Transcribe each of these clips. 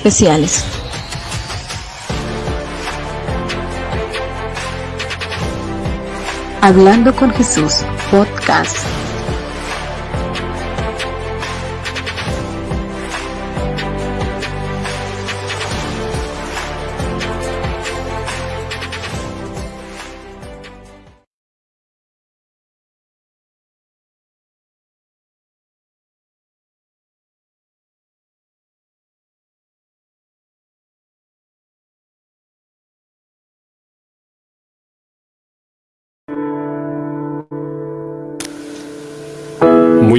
especiales. Hablando con Jesús, podcast.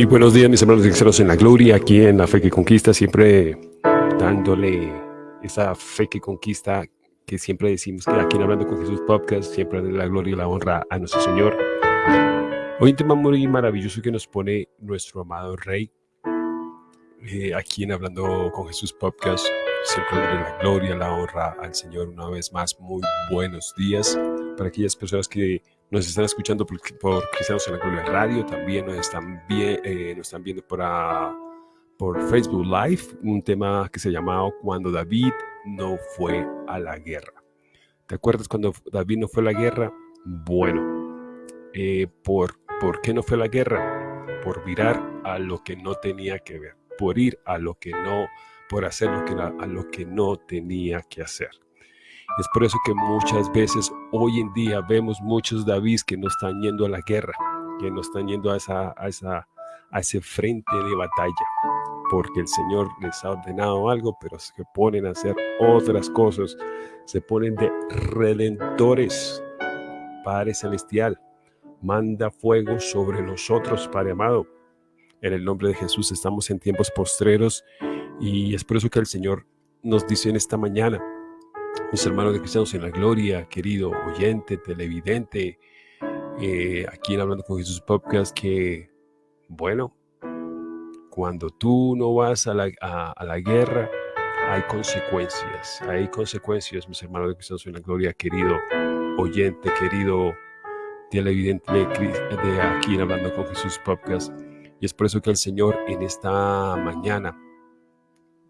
Muy buenos días, mis hermanos cristianos en la gloria, aquí en la fe que conquista, siempre dándole esa fe que conquista que siempre decimos que aquí en Hablando con Jesús Podcast, siempre de la gloria y la honra a nuestro Señor. Hoy un tema muy maravilloso que nos pone nuestro amado Rey, eh, aquí en Hablando con Jesús Podcast, siempre de la gloria, y la honra al Señor una vez más. Muy buenos días para aquellas personas que nos están escuchando por, por Cristianos en la Gloria Radio, también nos están, eh, viendo por, ah, por Facebook Live, un tema que se llamaba Cuando David no fue a la guerra. ¿Te acuerdas cuando David no fue a la guerra? Bueno, eh, ¿por, ¿por qué no fue a la guerra? Por mirar a lo que no tenía que ver, por ir a lo que no, por hacer lo que, a lo que no tenía que hacer. Es por eso que muchas veces hoy en día vemos muchos David que no están yendo a la guerra, que no están yendo a, esa, a, ese frente de batalla, porque el Señor les ha ordenado algo, pero se ponen a hacer otras cosas, se ponen de redentores. Padre Celestial, manda fuego sobre nosotros, Padre amado. En el nombre de Jesús estamos en tiempos postreros y es por eso que el Señor nos dice en esta mañana, mis hermanos de Cristianos en la Gloria, querido oyente, televidente, eh, aquí en Hablando con Jesús Podcast, que, bueno, cuando tú no vas a la, a, la guerra, hay consecuencias, hay consecuencias, mis hermanos de Cristianos en la Gloria, querido oyente, querido televidente de, de aquí en Hablando con Jesús Podcast. Y es por eso que el Señor en esta mañana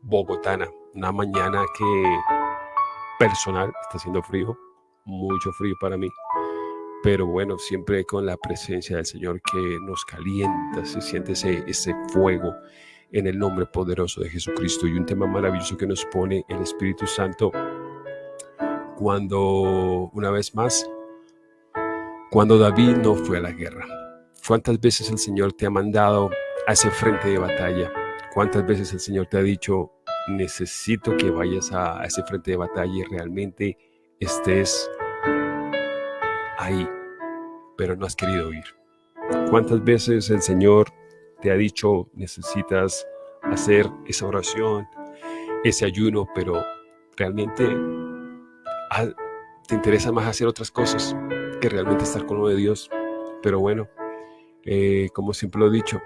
bogotana, una mañana que personal, está haciendo frío, mucho frío para mí, pero bueno, siempre con la presencia del Señor que nos calienta, se siente ese, ese fuego en el nombre poderoso de Jesucristo y un tema maravilloso que nos pone el Espíritu Santo cuando, una vez más, cuando David no fue a la guerra. ¿Cuántas veces el Señor te ha mandado a ese frente de batalla? ¿Cuántas veces el Señor te ha dicho, necesito que vayas a, ese frente de batalla y realmente estés ahí, pero no has querido ir. ¿Cuántas veces el Señor te ha dicho necesitas hacer esa oración, ese ayuno, pero realmente te interesa más hacer otras cosas que realmente estar con lo de Dios? Pero bueno, eh, como siempre lo he dicho,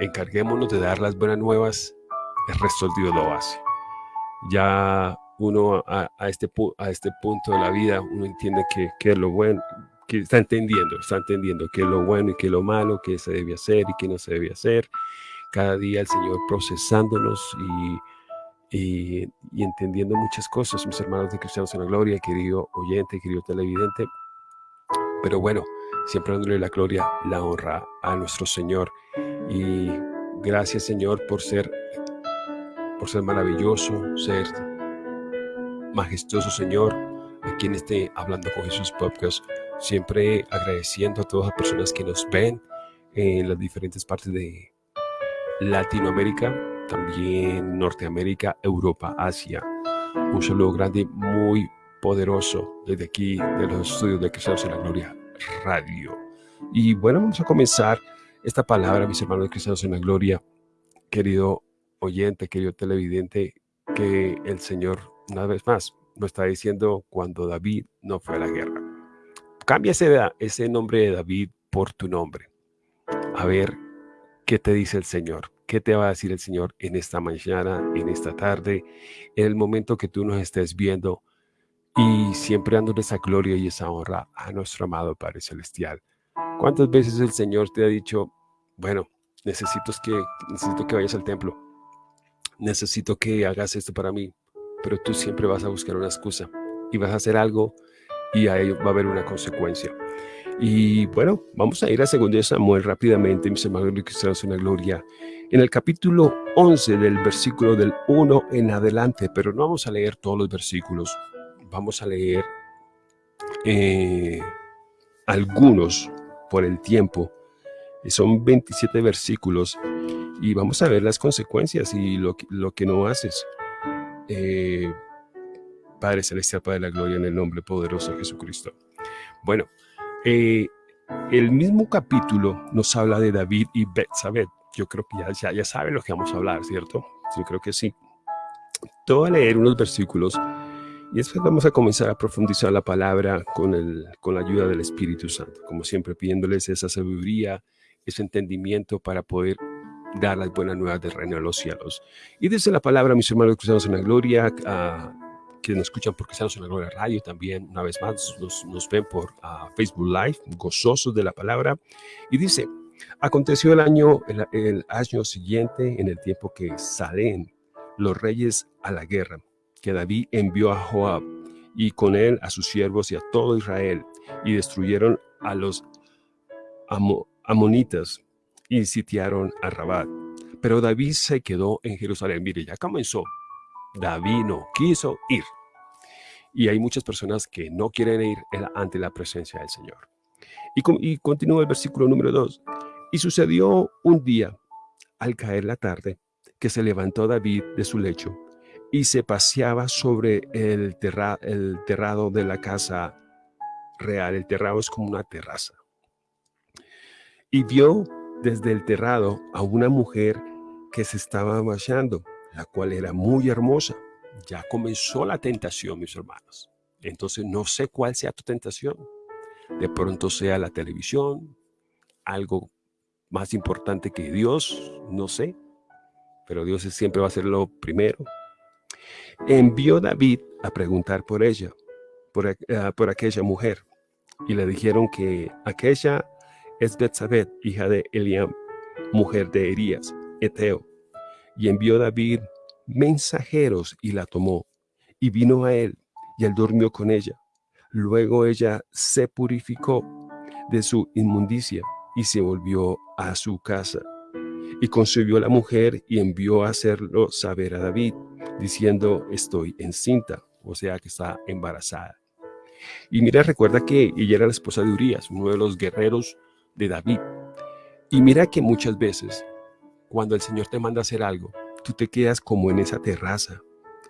encarguémonos de dar las buenas nuevas el resto lo hace. Ya uno a, este, a este punto de la vida, uno entiende que, que es lo bueno, que está entendiendo, está entendiendo qué es lo bueno y qué lo malo, qué se debe hacer y qué no se debe hacer. Cada día el Señor procesándonos y, y, y entendiendo muchas cosas, mis hermanos de Cristianos en la Gloria, querido oyente, querido televidente. Pero bueno, siempre dándole la gloria, la honra a nuestro Señor. Y gracias Señor por ser por ser maravilloso, ser majestuoso Señor, aquí en este Hablando con Jesús podcast, siempre agradeciendo a todas las personas que nos ven en las diferentes partes de Latinoamérica, también Norteamérica, Europa, Asia. Un saludo grande, muy poderoso desde aquí, de los estudios de Cristianos en la Gloria Radio. Y bueno, vamos a comenzar esta palabra, mis hermanos de Cristianos en la Gloria, querido oyente, querido televidente, que el Señor, una vez más, nos está diciendo cuando David no fue a la guerra. Cambia ese, ese nombre de David por tu nombre. A ver qué te dice el Señor. ¿Qué te va a decir el Señor en esta mañana, en esta tarde, en el momento que tú nos estés viendo y siempre dándole esa gloria y esa honra a nuestro amado Padre Celestial? ¿Cuántas veces el Señor te ha dicho, bueno, necesito que, necesito que vayas al templo? Necesito que hagas esto para mí, pero tú siempre vas a buscar una excusa y vas a hacer algo y ahí va a haber una consecuencia. Y bueno, vamos a ir a 2 Samuel rápidamente, mis hermanos cristianos en la gloria, en el capítulo 11 del versículo del 1 en adelante, pero no vamos a leer todos los versículos, vamos a leer eh, algunos por el tiempo. Son 27 versículos y vamos a ver las consecuencias y lo, lo que no haces. Eh, Padre Celestial, Padre de la Gloria, en el nombre poderoso de Jesucristo. Bueno, eh, el mismo capítulo nos habla de David y Betsabé. Yo creo que ya, ya, ya saben lo que vamos a hablar, ¿cierto? Yo creo que sí. Te voy a leer unos versículos y después vamos a comenzar a profundizar la palabra con, el, con la ayuda del Espíritu Santo, como siempre pidiéndoles esa sabiduría, ese entendimiento para poder dar las buenas nuevas del reino de los cielos. Y desde la palabra, mis hermanos cristianos en la gloria, que nos escuchan por Cristianos en la Gloria Radio, también una vez más nos, ven por Facebook Live, gozosos de la palabra, y dice, aconteció el año, el año siguiente, en el tiempo que salen los reyes a la guerra, que David envió a Joab y con él a sus siervos y a todo Israel, y destruyeron a los amonitas y sitiaron a Rabat. Pero David se quedó en Jerusalén. Mire, ya comenzó. David no quiso ir. Y hay muchas personas que no quieren ir ante la presencia del Señor. Y, y continúa el versículo número 2. Y sucedió un día, al caer la tarde, que se levantó David de su lecho y se paseaba sobre el, el terrado de la casa real. El terrado es como una terraza. Y vio desde el terrado a una mujer que se estaba bañando, la cual era muy hermosa. Ya comenzó la tentación, mis hermanos. Entonces no sé cuál sea tu tentación. De pronto sea la televisión, algo más importante que Dios, no sé. Pero Dios siempre va a ser lo primero. Envió David a preguntar por ella, por, eh, por aquella mujer. Y le dijeron que aquella es Betsabé, hija de Eliam, mujer de Erías, Eteo. Y envió David mensajeros y la tomó, y vino a él, y él durmió con ella. Luego ella se purificó de su inmundicia y se volvió a su casa. Y concibió la mujer y envió a hacerlo saber a David, diciendo, estoy encinta, o sea que está embarazada. Y mira, recuerda que ella era la esposa de Urias, uno de los guerreros de David. Y mira que muchas veces, cuando el Señor te manda hacer algo, tú te quedas como en esa terraza,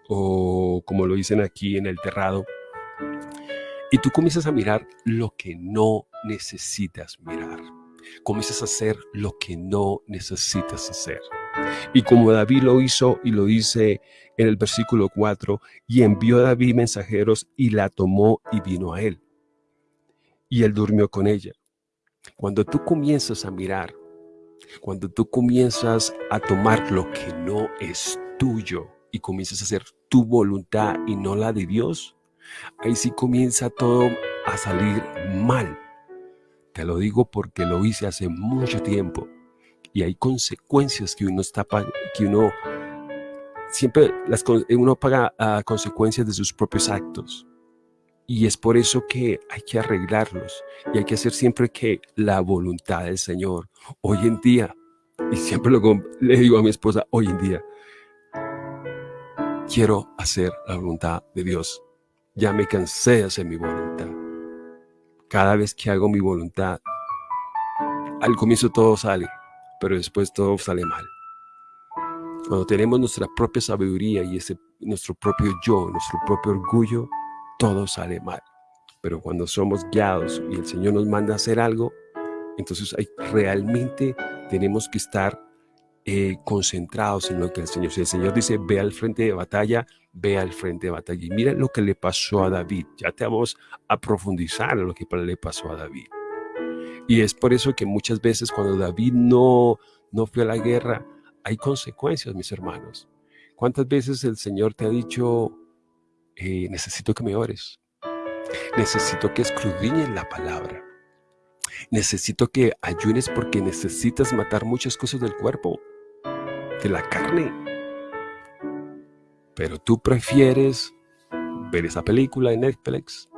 o como lo dicen aquí en el terrado, y tú comienzas a mirar lo que no necesitas mirar. Comienzas a hacer lo que no necesitas hacer. Y como David lo hizo y lo dice en el versículo 4, y envió a David mensajeros y la tomó y vino a él. Y él durmió con ella. Cuando tú comienzas a mirar, cuando tú comienzas a tomar lo que no es tuyo y comienzas a hacer tu voluntad y no la de Dios, ahí sí comienza todo a salir mal. Te lo digo porque lo hice hace mucho tiempo y hay consecuencias que uno está que uno siempre las, uno paga a consecuencias de sus propios actos. Y es por eso que hay que arreglarlos y hay que hacer siempre que la voluntad del Señor. Hoy en día, y siempre lo, le digo a mi esposa, hoy en día, quiero hacer la voluntad de Dios. Ya me cansé de hacer mi voluntad. Cada vez que hago mi voluntad, al comienzo todo sale, pero después todo sale mal. Cuando tenemos nuestra propia sabiduría y ese, nuestro propio yo, nuestro propio orgullo, todo sale mal. Pero cuando somos guiados y el Señor nos manda a hacer algo, entonces hay, realmente tenemos que estar eh, concentrados en lo que el Señor. Si el Señor dice, ve al frente de batalla, ve al frente de batalla. Y mira lo que le pasó a David. Ya te vamos a profundizar en lo que le pasó a David. Y es por eso que muchas veces cuando David no, no fue a la guerra, hay consecuencias, mis hermanos. ¿Cuántas veces el Señor te ha dicho, eh, necesito que me ores. Necesito que escudriñes la palabra. Necesito que ayunes porque necesitas matar muchas cosas del cuerpo, de la carne. Pero tú prefieres ver esa película en Netflix,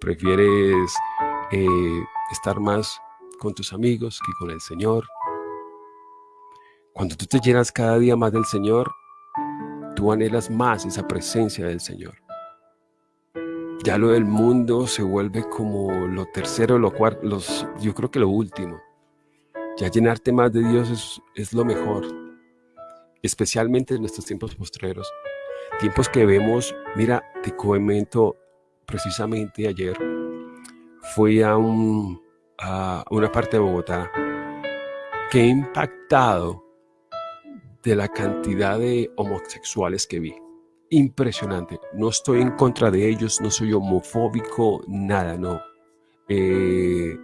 prefieres eh, estar más con tus amigos que con el Señor. Cuando tú te llenas cada día más del Señor, tú anhelas más esa presencia del Señor. Ya lo del mundo se vuelve como lo tercero, lo cuarto, los, yo creo que lo último. Ya llenarte más de Dios es, es lo mejor, especialmente en nuestros tiempos postreros. Tiempos que vemos, mira, te comento precisamente ayer, fui a, un, a una parte de Bogotá que impactado de la cantidad de homosexuales que vi. Impresionante. No estoy en contra de ellos, no soy homofóbico, nada, no. Eh,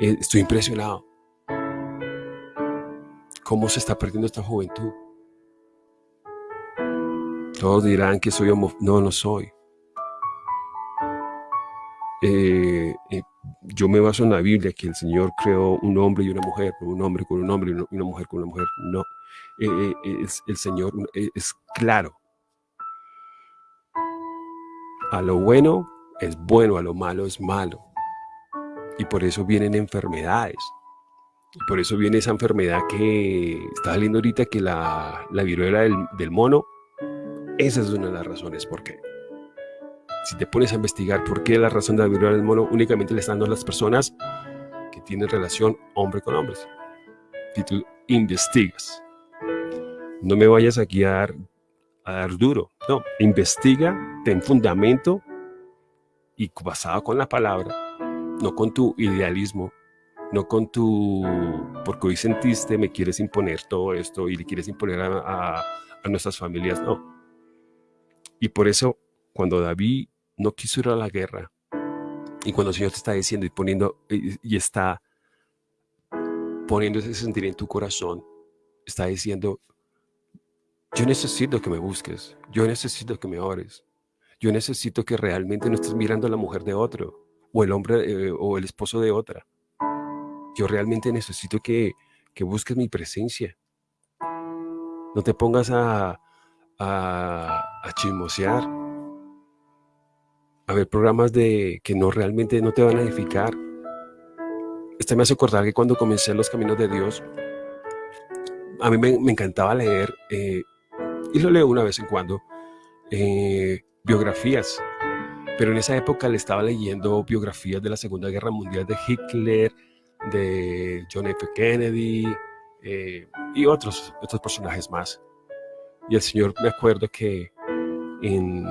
eh, estoy impresionado. ¿Cómo se está perdiendo esta juventud? Todos dirán que soy homofóbico. No, no soy. Eh, yo me baso en la Biblia, que el Señor creó un hombre y una mujer, un hombre con un hombre y una mujer con una mujer. No, eh, es, el Señor es claro. A lo bueno es bueno, a lo malo es malo. Y por eso vienen enfermedades. por eso viene esa enfermedad que está saliendo ahorita, que la, la viruela del, del mono, esa es una de las razones por qué. Si te pones a investigar por qué la razón de la viruela del mono únicamente le están dando a las personas que tienen relación hombre con hombres. Si tú investigas, no me vayas aquí a dar, a dar duro. No, investiga, ten fundamento y basado con la palabra, no con tu idealismo, no con tu, porque hoy sentiste, me quieres imponer todo esto y le quieres imponer a nuestras familias, no. Y por eso, cuando David no quiso ir a la guerra, y cuando el Señor te está diciendo y poniendo, y, está poniendo ese sentir en tu corazón, está diciendo, yo necesito que me busques, yo necesito que me ores, yo necesito que realmente no estés mirando a la mujer de otro, o el hombre, eh, o el esposo de otra. Yo realmente necesito que, que busques mi presencia. No te pongas a, a, a chismosear, a ver programas de que no realmente no te van a edificar. Este me hace acordar que cuando comencé los caminos de Dios, a mí me, encantaba leer, eh, y lo leo una vez en cuando, eh, biografías. Pero en esa época le estaba leyendo biografías de la Segunda Guerra Mundial de Hitler, de John F. Kennedy eh, y otros, otros personajes más. Y el Señor me acuerdo que en,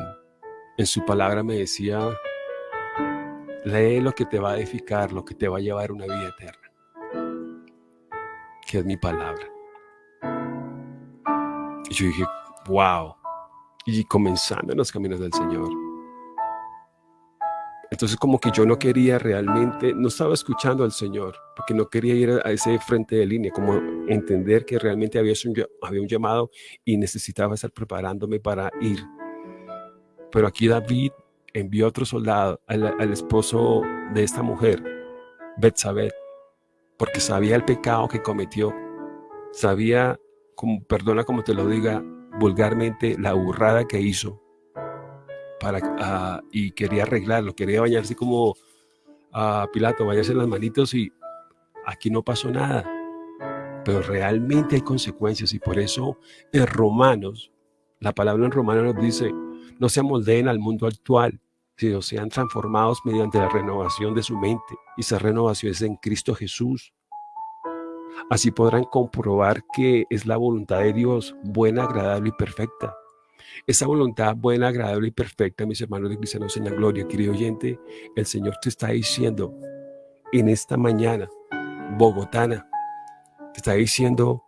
su palabra me decía, lee lo que te va a edificar, lo que te va a llevar a una vida eterna, que es mi palabra. Y yo dije, wow, y comenzando en los caminos del Señor. Entonces como que yo no quería realmente, no estaba escuchando al Señor, porque no quería ir a ese frente de línea, como entender que realmente había había un llamado y necesitaba estar preparándome para ir. Pero aquí David envió a otro soldado, al, esposo de esta mujer, Betsabé, porque sabía el pecado que cometió, sabía, como, perdona como te lo diga vulgarmente, la burrada que hizo para, ah, y quería arreglarlo, quería bañarse como a Pilato, bañarse las manitos y aquí no pasó nada. Pero realmente hay consecuencias y por eso en Romanos, la palabra en Romanos nos dice, no se amoldeen al mundo actual, sino sean transformados mediante la renovación de su mente. Y esa renovación es en Cristo Jesús. Así podrán comprobar que es la voluntad de Dios, buena, agradable y perfecta. Esa voluntad buena, agradable y perfecta, mis hermanos de cristianos en la gloria, querido oyente, el Señor te está diciendo en esta mañana, bogotana, te está diciendo,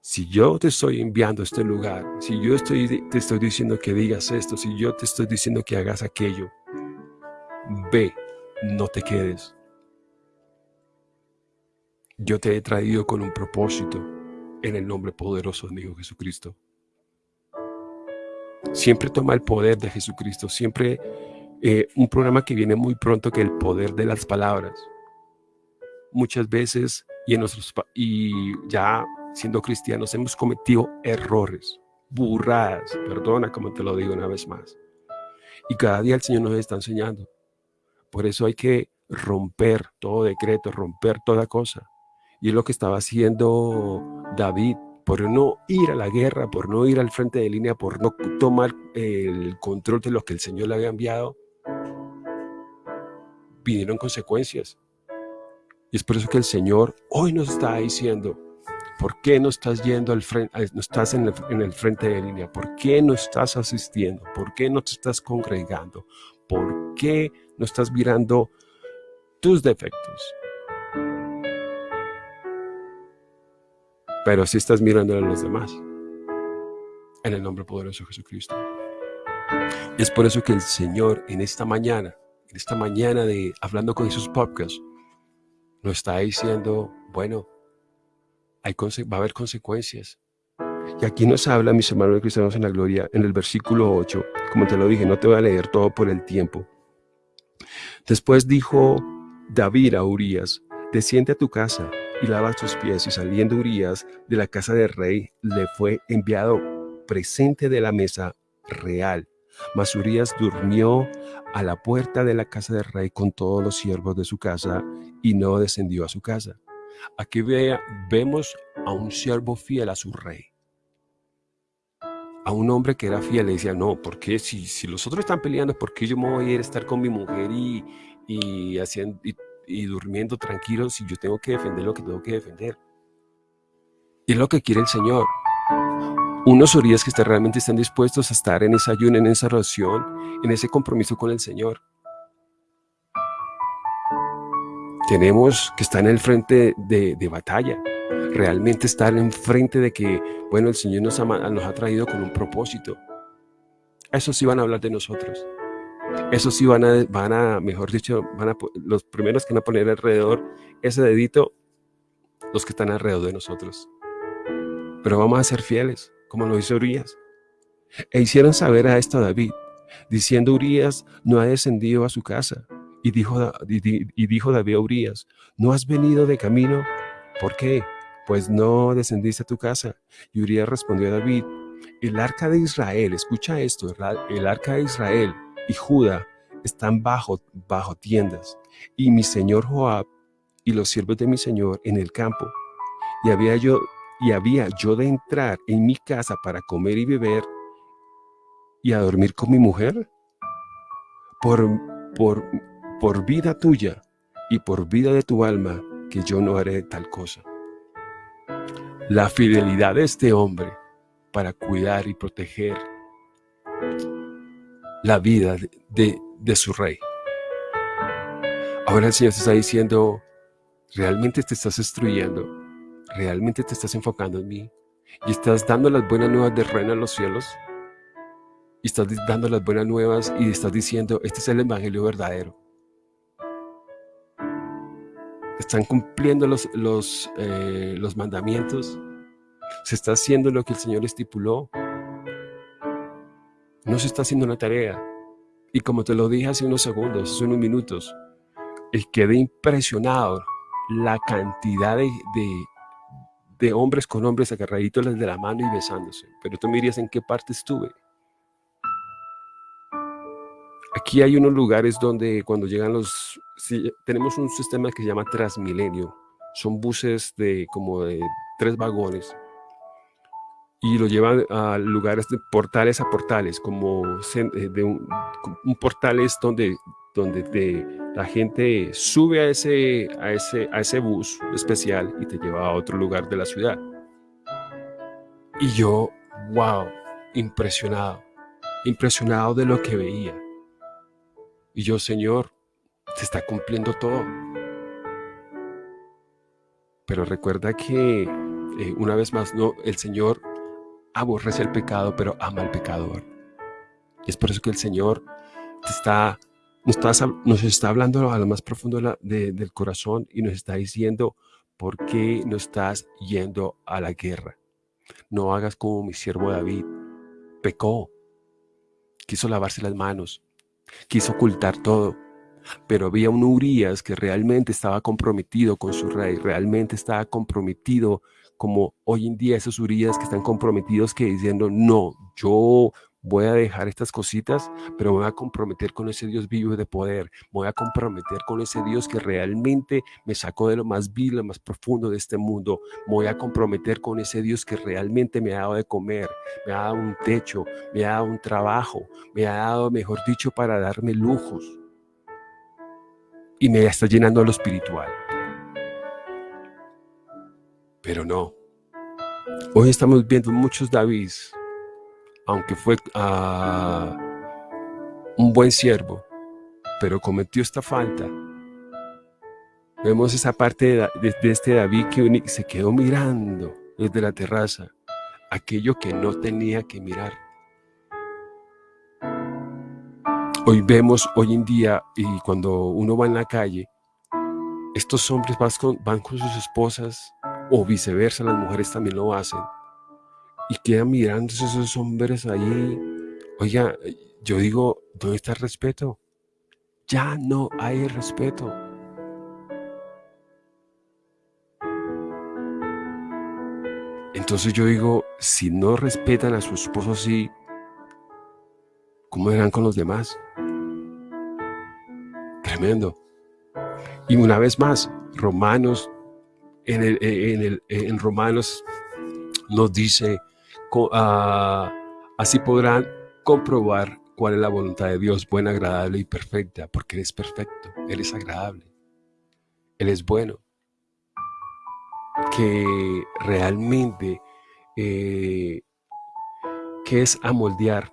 si yo te estoy enviando a este lugar, si yo estoy, te estoy diciendo que digas esto, si yo te estoy diciendo que hagas aquello, ve, no te quedes. Yo te he traído con un propósito en el nombre poderoso de mi Hijo Jesucristo. Siempre toma el poder de Jesucristo, siempre eh, un programa que viene muy pronto que el poder de las palabras. Muchas veces y, en y ya siendo cristianos hemos cometido errores, burradas. Perdona como te lo digo una vez más. Y cada día el Señor nos está enseñando. Por eso hay que romper todo decreto, romper toda cosa. Y es lo que estaba haciendo David, por no ir a la guerra, por no ir al frente de línea, por no tomar el control de lo que el Señor le había enviado, vinieron consecuencias. Y es por eso que el Señor hoy nos está diciendo, ¿por qué no estás yendo al frente, no estás en el, en el frente de línea? ¿Por qué no estás asistiendo? ¿Por qué no te estás congregando? ¿Por qué no estás mirando tus defectos? Pero sí estás mirando a los demás. En el nombre poderoso de Jesucristo. Y es por eso que el Señor en esta mañana, en esta mañana de Hablando con Jesús Podcast, nos está diciendo, bueno, va a haber consecuencias. Y aquí nos habla, mis hermanos cristianos en la gloria, en el versículo 8, como te lo dije, no te voy a leer todo por el tiempo. Después dijo David a Urias, desciende a tu casa y lava tus pies. Y saliendo Urias de la casa del rey, le fue enviado presente de la mesa real. Mas Urias durmió a la puerta de la casa del rey con todos los siervos de su casa y no descendió a su casa. Aquí vemos a un siervo fiel a su rey. A un hombre que era fiel le decía, no, porque si, si los otros están peleando, ¿por qué yo me voy a ir a estar con mi mujer y, y, y durmiendo tranquilo si yo tengo que defender lo que tengo que defender? Y es lo que quiere el Señor unos orillas que realmente están dispuestos a estar en esa ayuno, en esa oración, en ese compromiso con el Señor. Tenemos que estar en el frente de, batalla, realmente estar en frente de que, bueno, el Señor nos ha, nos ha traído con un propósito. Eso sí van a hablar de nosotros. Eso sí van a, van a mejor dicho, van a, los primeros que van a poner alrededor ese dedito, los que están alrededor de nosotros. Pero vamos a ser fieles como lo hizo Urias. E hicieron saber a esto a David, diciendo Urias no ha descendido a su casa. Y dijo, y dijo David a Urias, ¿no has venido de camino? ¿Por qué? Pues no descendiste a tu casa. Y Urias respondió a David, el arca de Israel, escucha esto, el arca de Israel y Judá están bajo, bajo tiendas, y mi señor Joab y los siervos de mi señor en el campo. Y había yo y había yo de entrar en mi casa para comer y beber y a dormir con mi mujer? Por, por, por vida tuya y por vida de tu alma, que yo no haré tal cosa. La fidelidad de este hombre para cuidar y proteger la vida de, su rey. Ahora el Señor te está diciendo, realmente te estás destruyendo ¿Realmente te estás enfocando en mí? ¿Y estás dando las buenas nuevas de reino a los cielos? ¿Y estás dando las buenas nuevas y estás diciendo, este es el evangelio verdadero? ¿Están cumpliendo los, los, eh, los mandamientos? ¿Se está haciendo lo que el Señor estipuló? No se está haciendo una tarea. Y como te lo dije hace unos segundos, hace unos minutos, quedé impresionado la cantidad de, de hombres con hombres agarraditos de la mano y besándose. Pero tú me dirías en qué parte estuve. Aquí hay unos lugares donde cuando llegan los... tenemos un sistema que se llama Transmilenio. Son buses de como de tres vagones. Y lo llevan a lugares de portales a portales, como eh, de un, un portal es donde donde la gente sube a ese, a, ese, a ese bus especial y te lleva a otro lugar de la ciudad. Y yo, wow, impresionado, impresionado de lo que veía. Y yo, Señor, se está cumpliendo todo. Pero recuerda que, eh, una vez más, no, el Señor aborrece el pecado, pero ama al pecador. Es por eso que el Señor te está nos, está hablando a lo más profundo del corazón y nos está diciendo, ¿por qué no estás yendo a la guerra? No hagas como mi siervo David. Pecó. Quiso lavarse las manos. Quiso ocultar todo. Pero había un Urias que realmente estaba comprometido con su rey, realmente estaba comprometido como hoy en día esos Urias que están comprometidos que diciendo, no, yo voy a dejar estas cositas, pero me voy a comprometer con ese Dios vivo de poder, me voy a comprometer con ese Dios que realmente me sacó de lo más vil, lo más profundo de este mundo, voy a comprometer con ese Dios que realmente me ha dado de comer, me ha dado un techo, me ha dado un trabajo, me ha dado, mejor dicho, para darme lujos y me está llenando lo espiritual. Pero no. Hoy estamos viendo muchos Davids aunque fue ah, un buen siervo, pero cometió esta falta. Vemos esa parte de, este David que se quedó mirando desde la terraza, aquello que no tenía que mirar. Hoy vemos, hoy en día, y cuando uno va en la calle, estos hombres van con, van con sus esposas, o viceversa, las mujeres también lo hacen, y quedan mirando esos hombres ahí. Oiga, yo digo, ¿dónde está el respeto? Ya no hay respeto. Entonces yo digo, si no respetan a su esposo así, ¿cómo eran con los demás? Tremendo. Y una vez más, Romanos, en, en, en Romanos nos dice Ah, así podrán comprobar cuál es la voluntad de Dios, buena, agradable y perfecta, porque Él es perfecto, Él es agradable, Él es bueno. Que realmente, eh, ¿qué es amoldear?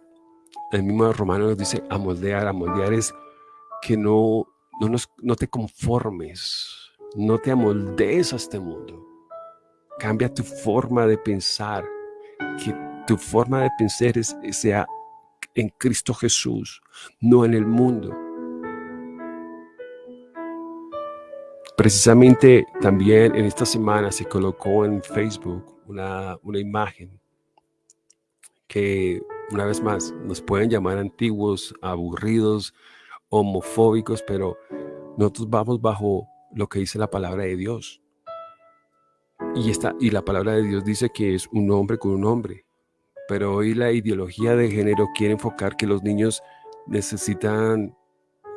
El mismo romano nos dice amoldear, amoldear es que no, no, no te conformes, no te amoldees a este mundo. Cambia tu forma de pensar, que tu forma de pensar sea en Cristo Jesús, no en el mundo. Precisamente también en esta semana se colocó en Facebook una, una imagen que una vez más nos pueden llamar antiguos, aburridos, homofóbicos, pero nosotros vamos bajo lo que dice la palabra de Dios. Y, y la palabra de Dios dice que es un hombre con un hombre. Pero hoy la ideología de género quiere enfocar que los niños necesitan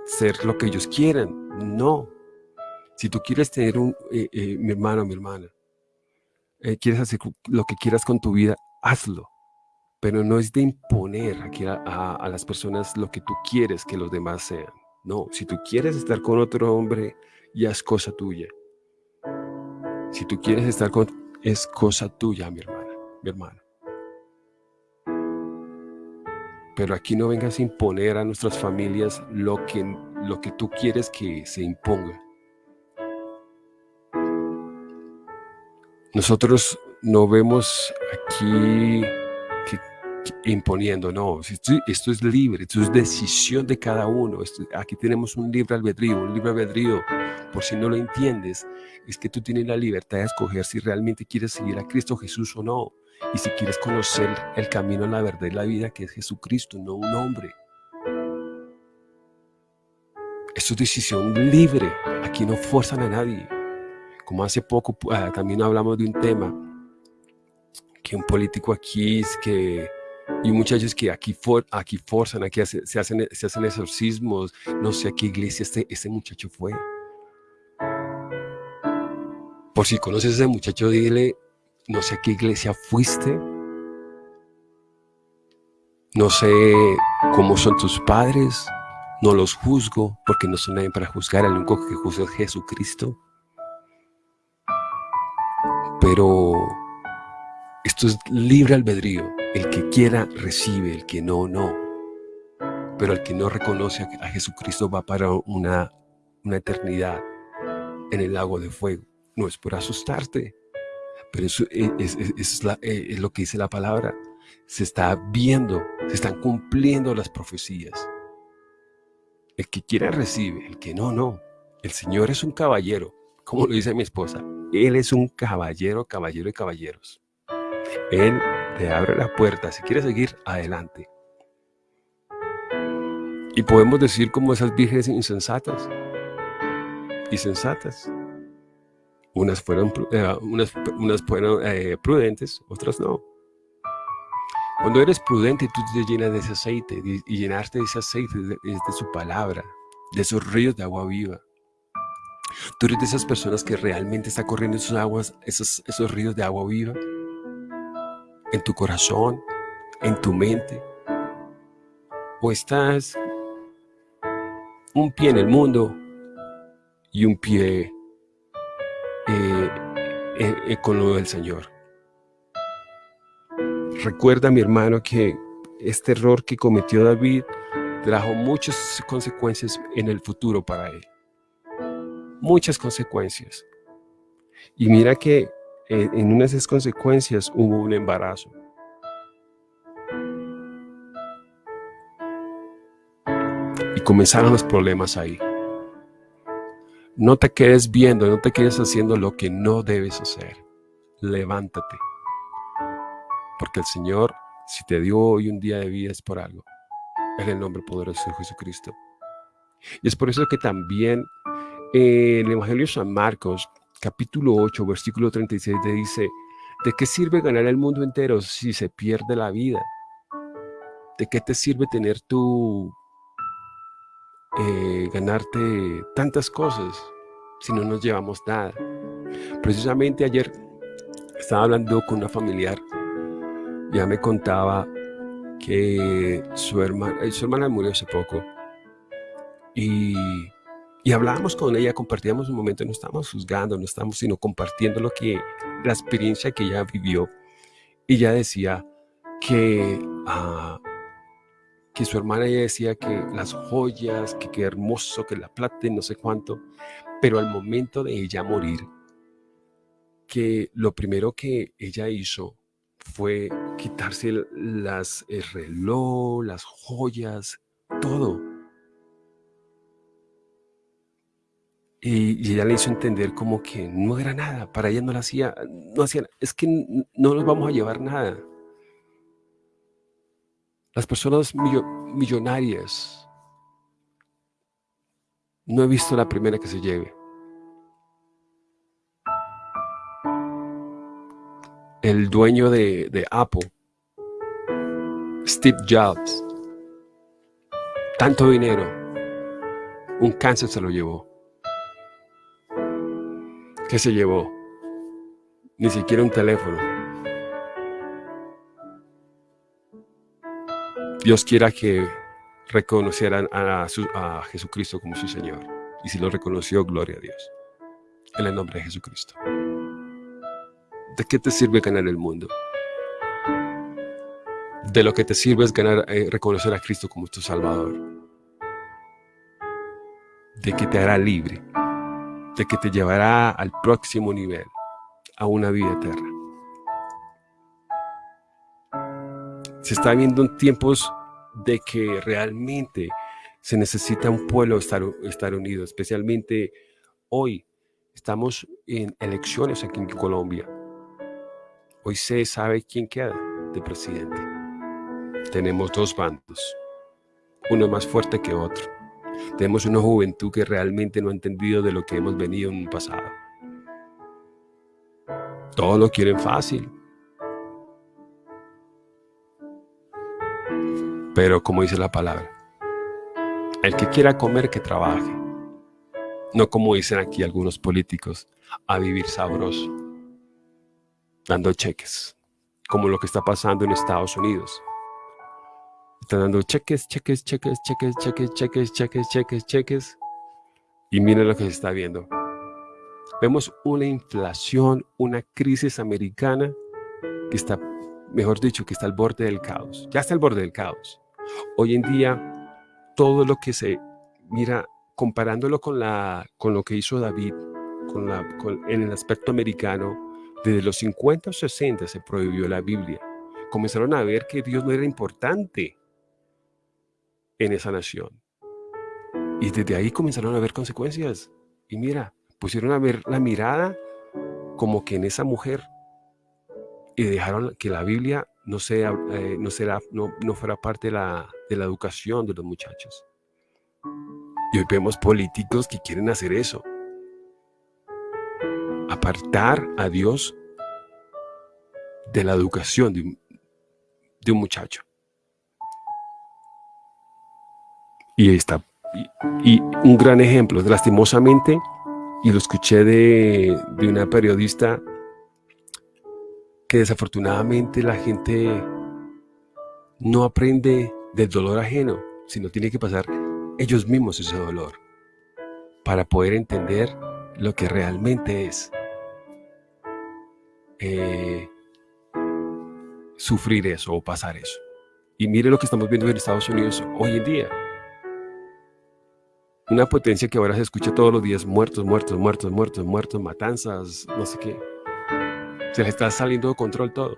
ser lo que ellos quieran. No. Si tú quieres tener un, eh, eh, mi hermano, mi hermana, eh, quieres hacer lo que quieras con tu vida, hazlo. Pero no es de imponer aquí a, a las personas lo que tú quieres que los demás sean. No, si tú quieres estar con otro hombre, ya es cosa tuya. Si tú quieres estar con, es cosa tuya, mi hermana, mi hermano. Pero aquí no vengas a imponer a nuestras familias lo que, lo que tú quieres que se imponga. Nosotros no vemos aquí imponiendo, no, esto, es libre, esto es decisión de cada uno, aquí tenemos un libre albedrío, un libre albedrío, por si no lo entiendes, es que tú tienes la libertad de escoger si realmente quieres seguir a Cristo Jesús o no, y si quieres conocer el camino, la verdad y la vida que es Jesucristo, no un hombre. Esto es decisión libre, aquí no fuerzan a nadie. Como hace poco ah, también hablamos de un tema, que un político aquí es que y muchachos que aquí, for, aquí forzan, aquí se, hacen, se hacen exorcismos, no sé a qué iglesia este, este muchacho fue. Por si conoces a ese muchacho, dile, no sé a qué iglesia fuiste, no sé cómo son tus padres, no los juzgo, porque no son nadie para juzgar, el único que juzga es Jesucristo. Pero esto es libre albedrío. El que quiera recibe, el que no, no. Pero el que no reconoce a Jesucristo va para una, una eternidad en el lago de fuego. No es por asustarte, pero eso es, es, lo que dice la palabra. Se está viendo, se están cumpliendo las profecías. El que quiera recibe, el que no, no. El Señor es un caballero, como lo dice mi esposa. Él es un caballero, caballero y caballeros. Él te abre la puerta. Si quieres seguir, adelante. Y podemos decir como esas vírgenes insensatas y sensatas. Unas fueron, eh, unas, unas fueron eh, prudentes, otras no. Cuando eres prudente, tú te llenas de ese aceite y llenarte de ese aceite de, de su palabra, de esos ríos de agua viva. Tú eres de esas personas que realmente está corriendo esos aguas, esos, esos ríos de agua viva en tu corazón, en tu mente. O estás un pie en el mundo y un pie eh, eh, eh, con lo del Señor. Recuerda, mi hermano, que este error que cometió David trajo muchas consecuencias en el futuro para él. Muchas consecuencias. Y mira que en una de esas consecuencias hubo un embarazo. Y comenzaron los problemas ahí. No te quedes viendo, no te quedes haciendo lo que no debes hacer. Levántate. Porque el Señor, si te dio hoy un día de vida, es por algo. En el nombre poderoso de Jesucristo. Y es por eso que también en el Evangelio de San Marcos, capítulo 8, versículo 36, te dice, ¿de qué sirve ganar el mundo entero si se pierde la vida? ¿De qué te sirve tener tu eh, ganarte tantas cosas si no nos llevamos nada. Precisamente ayer estaba hablando con una familiar, ya me contaba que su hermana, eh, su hermana murió hace poco y, y hablábamos con ella, compartíamos un momento, no estábamos juzgando, no estábamos sino compartiendo lo que, la experiencia que ella vivió. Y ella decía que uh, que su hermana ella decía que las joyas, que qué hermoso, que la plata no sé cuánto, pero al momento de ella morir, que lo primero que ella hizo fue quitarse las, el reloj, las joyas, todo. Y, ella le hizo entender como que no era nada, para ella no la hacía, no hacía, es que no nos vamos a llevar nada. Las personas millonarias, no he visto la primera que se lleve. El dueño de, de Apple, Steve Jobs, tanto dinero, un cáncer se lo llevó. ¿Qué se llevó? Ni siquiera un teléfono. Dios quiera que reconocieran a, Jesucristo como su Señor. Y si lo reconoció, gloria a Dios. En el nombre de Jesucristo. ¿De qué te sirve ganar el mundo? De lo que te sirve es ganar, eh, reconocer a Cristo como tu Salvador. De que te hará libre. De que te llevará al próximo nivel, a una vida eterna. Se está viendo en tiempos de que realmente se necesita un pueblo estar, estar unido, especialmente hoy. Estamos en elecciones aquí en Colombia. Hoy se sabe quién queda de presidente. Tenemos dos bandos, uno más fuerte que otro. Tenemos una juventud que realmente no ha entendido de lo que hemos venido en un pasado. Todos lo quieren fácil. Pero como dice la palabra, el que quiera comer, que trabaje. No como dicen aquí algunos políticos, a vivir sabroso, dando cheques, como lo que está pasando en Estados Unidos. Están dando cheques, cheques, cheques, cheques, cheques, cheques, cheques, cheques, cheques. Y miren lo que se está viendo. Vemos una inflación, una crisis americana que está, mejor dicho, que está al borde del caos. Ya está al borde del caos. Hoy en día, todo lo que se mira, comparándolo con, la, con lo que hizo David con la, en el aspecto americano, desde los 50 o 60 se prohibió la Biblia. Comenzaron a ver que Dios no era importante en esa nación. Y desde ahí comenzaron a ver consecuencias. Y mira, pusieron a ver la mirada como que en esa mujer y dejaron que la Biblia no, sea, eh, no, será, no, no fuera parte de la, de la educación de los muchachos. Y hoy vemos políticos que quieren hacer eso. apartar a Dios de la educación de un, muchacho. Y está y, un gran ejemplo, lastimosamente, y lo escuché de, de una periodista que desafortunadamente la gente no aprende del dolor ajeno, sino tiene que pasar ellos mismos ese dolor para poder entender lo que realmente es eh, sufrir eso o pasar eso. Y mire lo que estamos viendo en Estados Unidos hoy en día. Una potencia que ahora se escucha todos los días, muertos, muertos, muertos, muertos, muertos, matanzas, no sé qué. Se le está saliendo de control todo.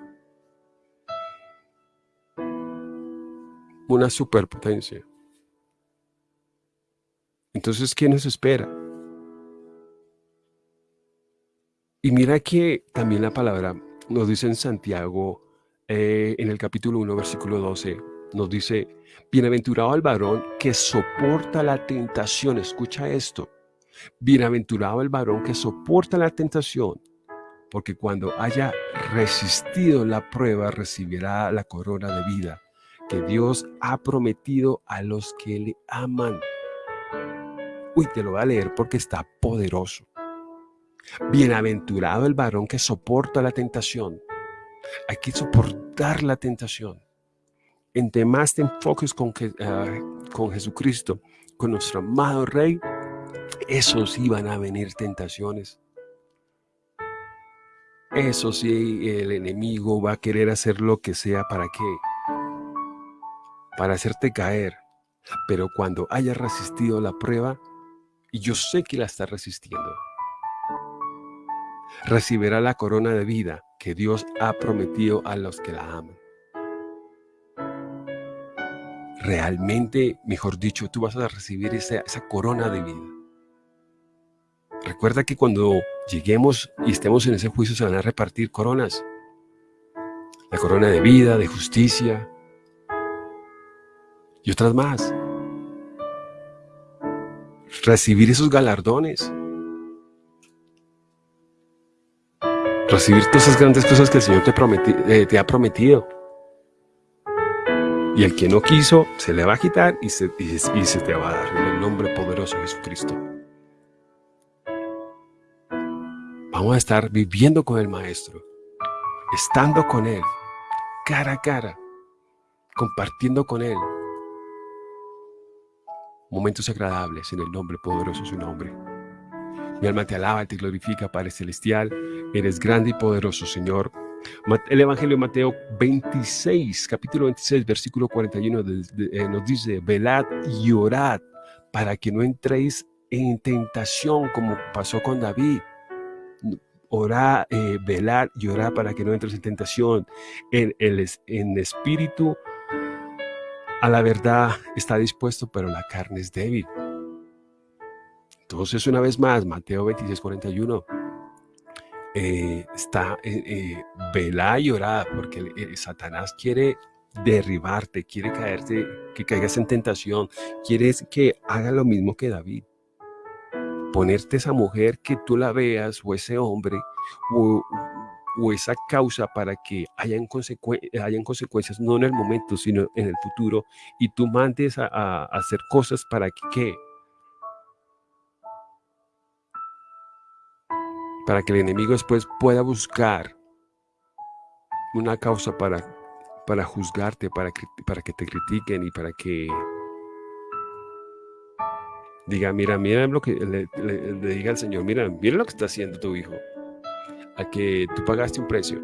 Una superpotencia. Entonces, ¿qué nos espera? Y mira que también la palabra nos dice en Santiago, eh, en el capítulo 1, versículo 12, nos dice, bienaventurado el varón que soporta la tentación. Escucha esto. Bienaventurado el varón que soporta la tentación, porque cuando haya resistido la prueba recibirá la corona de vida que Dios ha prometido a los que le aman. Uy, te lo voy a leer porque está poderoso. Bienaventurado el varón que soporta la tentación. Hay que soportar la tentación. Entre más te enfoques con, ah, con Jesucristo, con nuestro amado Rey, eso sí van a venir tentaciones. Eso sí, el enemigo va a querer hacer lo que sea para qué? Para hacerte caer. Pero cuando hayas resistido la prueba, y yo sé que la está resistiendo, recibirá la corona de vida que Dios ha prometido a los que la aman. Realmente, mejor dicho, tú vas a recibir esa, corona de vida. Recuerda que cuando lleguemos y estemos en ese juicio se van a repartir coronas. La corona de vida, de justicia y otras más. Recibir esos galardones. recibir todas esas grandes cosas que el Señor te, eh, te ha prometido. Y el que no quiso, se le va a quitar y se, y, se te va a dar en el nombre poderoso de Jesucristo. Vamos a estar viviendo con el Maestro, estando con Él, cara a cara, compartiendo con Él. Momentos agradables en el nombre poderoso de su nombre. Mi alma te alaba, te glorifica, Padre Celestial. Eres grande y poderoso, Señor. El Evangelio de Mateo 26, capítulo 26, versículo 41, eh, nos dice, velad y orad para que no entréis en tentación como pasó con David. Orad, eh, velad y orad para que no entres en tentación. En el en espíritu, a la verdad está dispuesto, pero la carne es débil. Entonces, una vez más, Mateo 26, 41, eh, está, eh, eh, vela y orad, porque Satanás quiere derribarte, quiere caerte, que caigas en tentación, quiere que haga lo mismo que David. Ponerte esa mujer que tú la veas, o ese hombre, o, esa causa para que hayan, consecuencias, no en el momento, sino en el futuro, y tú mandes a hacer cosas para que, para que el enemigo después pueda buscar una causa para, para juzgarte, para que, para que te critiquen y para que diga, mira, mira lo que le, diga al Señor, mira, mira lo que está haciendo tu hijo, a que tú pagaste un precio.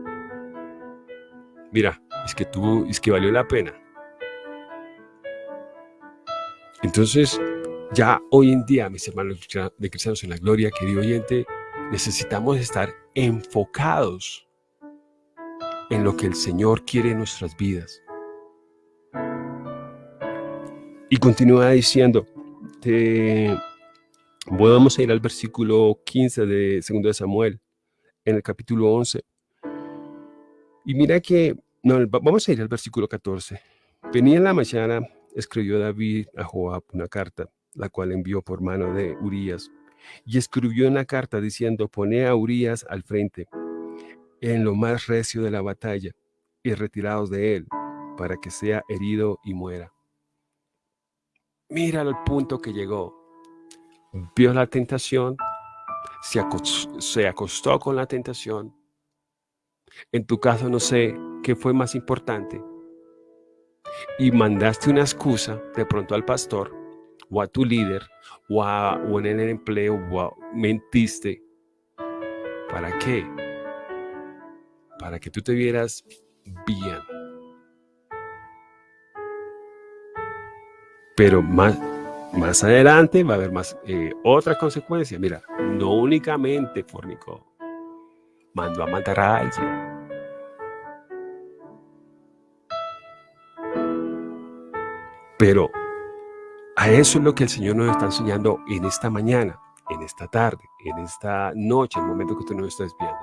Mira, es que tú, es que valió la pena. Entonces, ya hoy en día, mis hermanos de cristianos en la gloria, querido oyente, necesitamos estar enfocados en lo que el Señor quiere en nuestras vidas. Y continúa diciendo, vamos a ir al versículo 15 de 2 de Samuel, en el capítulo 11. Y mira que, no, vamos a ir al versículo 14. Venía en la mañana, escribió David a Joab una carta, la cual envió por mano de Urias, Y escribió una carta diciendo, pone a Urias al frente, en lo más recio de la batalla, y retirados de él, para que sea herido y muera. Mira el punto que llegó. Vio la tentación, se acostó, se acostó con la tentación. En tu caso no sé qué fue más importante. Y mandaste una excusa de pronto al pastor o a tu líder o, o en el empleo mentiste. ¿Para qué? Para que tú te vieras bien. Pero más, más adelante va a haber más eh, otras consecuencias. Mira, no únicamente fornicó, mandó a matar a alguien. Pero eso es lo que el Señor nos está enseñando en esta mañana, en esta tarde, en esta noche, el momento que tú nos estás viendo.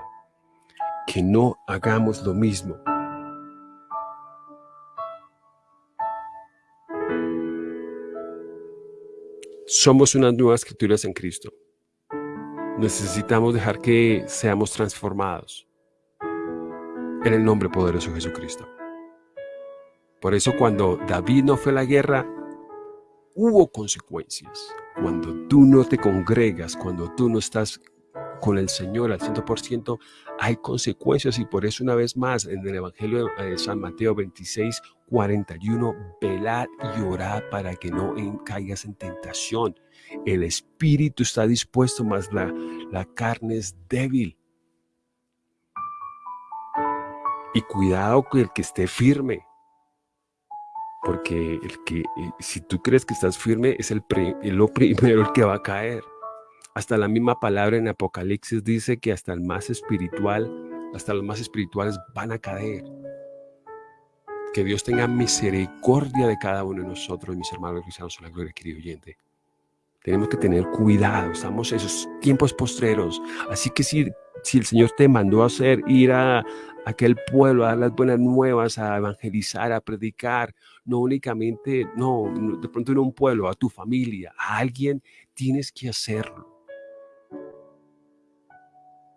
Que no hagamos lo mismo Somos unas nuevas escrituras en Cristo. Necesitamos dejar que seamos transformados en el nombre poderoso de Jesucristo. Por eso cuando David no fue a la guerra, hubo consecuencias. Cuando tú no te congregas, cuando tú no estás con el Señor al 100%, hay consecuencias y por eso una vez más en el Evangelio de San Mateo 26, 41, velad y orad para que no caigas en tentación. El espíritu está dispuesto, mas la, la carne es débil. Y cuidado con el que esté firme. Porque el que, eh, si tú crees que estás firme, es el, lo primero el que va a caer. Hasta la misma palabra en Apocalipsis dice que hasta el más espiritual, hasta los más espirituales van a caer. Que Dios tenga misericordia de cada uno de nosotros, mis hermanos cristianos, en la gloria, querido oyente. Tenemos que tener cuidado, estamos en esos tiempos postreros. Así que si, si el Señor te mandó a hacer, ir a, aquel pueblo, a dar las buenas nuevas, a evangelizar, a predicar, no únicamente, no, de pronto en un pueblo, a tu familia, a alguien, tienes que hacerlo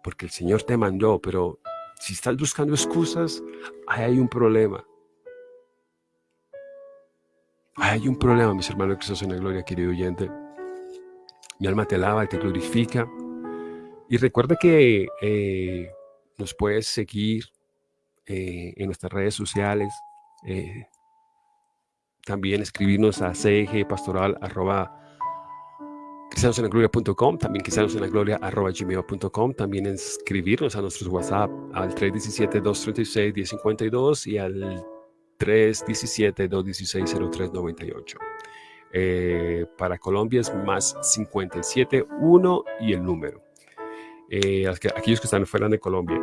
porque el Señor te mandó, pero si estás buscando excusas, ahí hay un problema. Ahí hay un problema, mis hermanos que estás en la gloria, querido oyente. Mi alma te alaba y te glorifica. Y recuerda que eh, nos puedes seguir eh, en nuestras redes sociales. Eh, también escribirnos a cgpastoral cristianosenlagloria.com, también cristianosenlagloria.gmail.com, también escribirnos a nuestros WhatsApp al 317-236-1052 y al 317-216-0398. Eh, para Colombia es más 57, 1 y el número. Eh, aquellos que están fuera de Colombia.